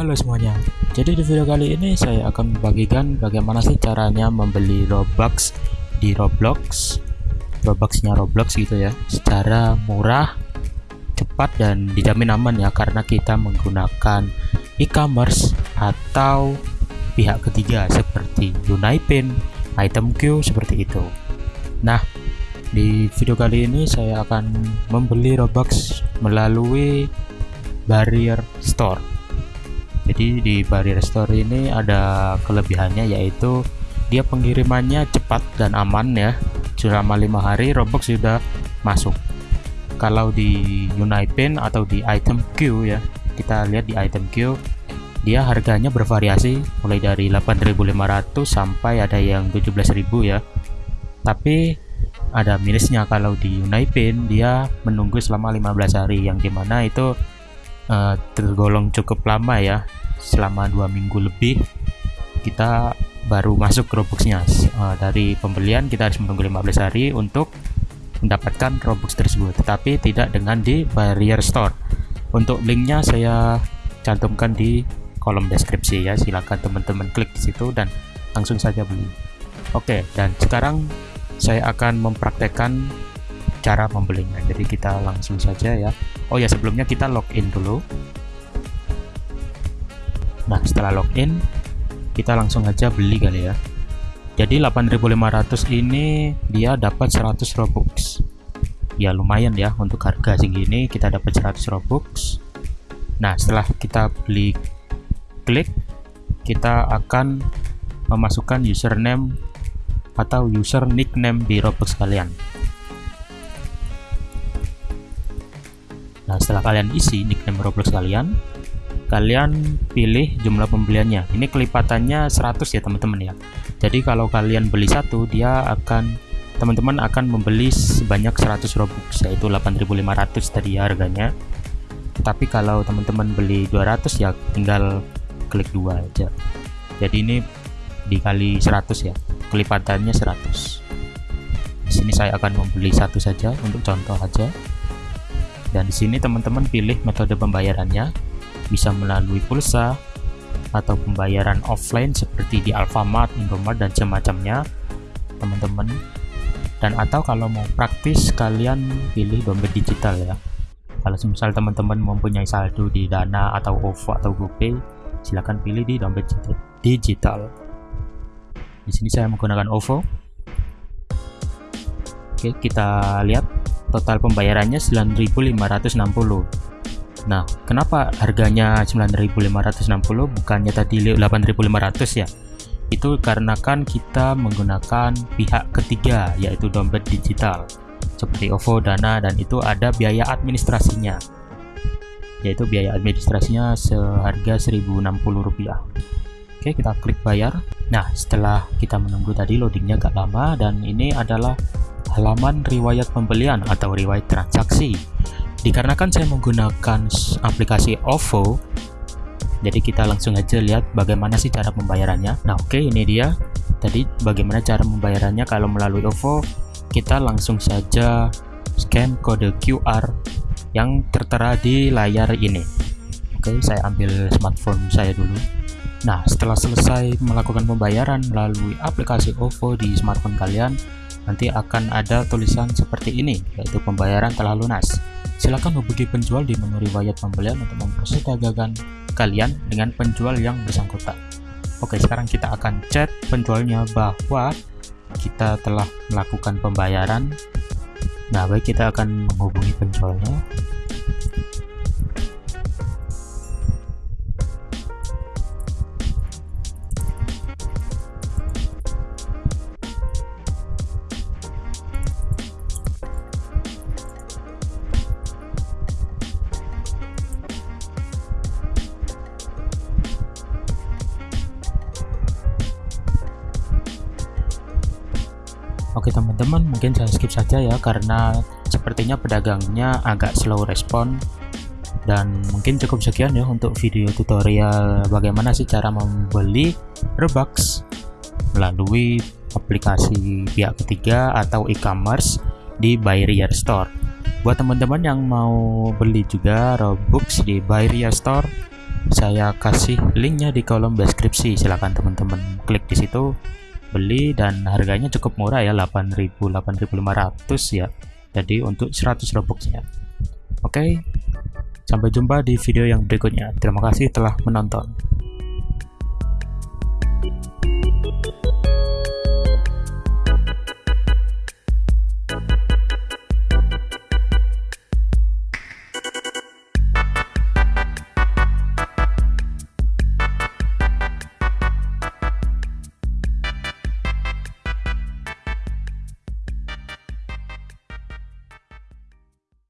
Halo semuanya, jadi di video kali ini saya akan membagikan bagaimana sih caranya membeli Robux di Roblox Robuxnya Roblox gitu ya secara murah, cepat dan dijamin aman ya karena kita menggunakan e-commerce atau pihak ketiga seperti Unipin, ItemQ seperti itu. Nah di video kali ini saya akan membeli Robux melalui Barrier Store jadi di barrier store ini ada kelebihannya yaitu dia pengirimannya cepat dan aman ya. Selama lima hari Robux sudah masuk. Kalau di Unipin atau di item Q ya kita lihat di item Q dia harganya bervariasi mulai dari 8.500 sampai ada yang 17.000 ya. Tapi ada minusnya kalau di Unipin dia menunggu selama 15 hari yang di mana itu uh, tergolong cukup lama ya selama dua minggu lebih kita baru masuk Robuxnya uh, dari pembelian kita harus menunggu 15 hari untuk mendapatkan Robux tersebut tetapi tidak dengan di Barrier Store. Untuk linknya saya cantumkan di kolom deskripsi ya silahkan teman-teman klik di situ dan langsung saja beli. Oke dan sekarang saya akan mempraktekkan cara membelinya. Jadi kita langsung saja ya. Oh ya sebelumnya kita login dulu Nah setelah login kita langsung aja beli kali ya. Jadi 8500 ini dia dapat 100 robux. Ya lumayan ya untuk harga segini kita dapat 100 robux. Nah setelah kita beli klik kita akan memasukkan username atau user nickname di robux kalian. Nah setelah kalian isi nickname roblox kalian kalian pilih jumlah pembeliannya. Ini kelipatannya 100 ya teman-teman ya. Jadi kalau kalian beli satu dia akan teman-teman akan membeli sebanyak 100 robux yaitu 8500 tadi ya harganya. Tapi kalau teman-teman beli 200 ya tinggal klik dua aja. Jadi ini dikali 100 ya kelipatannya 100 di sini saya akan membeli satu saja untuk contoh aja. Dan di sini teman-teman pilih metode pembayarannya bisa melalui pulsa atau pembayaran offline seperti di Alfamart, Indomart dan semacamnya teman-teman. Dan atau kalau mau praktis kalian pilih dompet digital ya. Kalau misal teman-teman mempunyai saldo di Dana atau OVO atau GoPay silahkan pilih di dompet digital. Di sini saya menggunakan OVO. Oke kita lihat total pembayarannya 9560 Nah, kenapa harganya 9.560 bukannya tadi 8.500 ya? Itu karena kan kita menggunakan pihak ketiga yaitu dompet digital seperti OVO, Dana dan itu ada biaya administrasinya. Yaitu biaya administrasinya seharga 1.060 rupiah. Oke, kita klik bayar. Nah, setelah kita menunggu tadi loadingnya agak lama dan ini adalah halaman riwayat pembelian atau riwayat transaksi dikarenakan saya menggunakan aplikasi OVO jadi kita langsung aja lihat bagaimana sih cara pembayarannya. Nah oke okay, ini dia. Tadi bagaimana cara pembayarannya? Kalau melalui OVO kita langsung saja scan kode QR yang tertera di layar ini. Oke okay, saya ambil smartphone saya dulu. Nah setelah selesai melakukan pembayaran melalui aplikasi OVO di smartphone kalian nanti akan ada tulisan seperti ini yaitu pembayaran telah lunas Silakan hubungi penjual di menu riwayat pembelian untuk memproses dagangan kalian dengan penjual yang bersangkutan. Oke, sekarang kita akan chat penjualnya bahwa kita telah melakukan pembayaran. Nah, baik kita akan menghubungi penjualnya. Oke teman-teman mungkin saya skip saja ya karena sepertinya pedagangnya agak slow respon. Dan mungkin cukup sekian ya untuk video tutorial bagaimana sih cara membeli Robux melalui aplikasi pihak ketiga atau e-commerce di Barrier Store. Buat teman-teman yang mau beli juga Robux di Barrier Store saya kasih linknya di kolom deskripsi. Silahkan teman-teman klik di situ beli dan harganya cukup murah ya 8000 8500 ya. Jadi untuk 100 robuxnya. Oke sampai jumpa di video yang berikutnya. Terima kasih telah menonton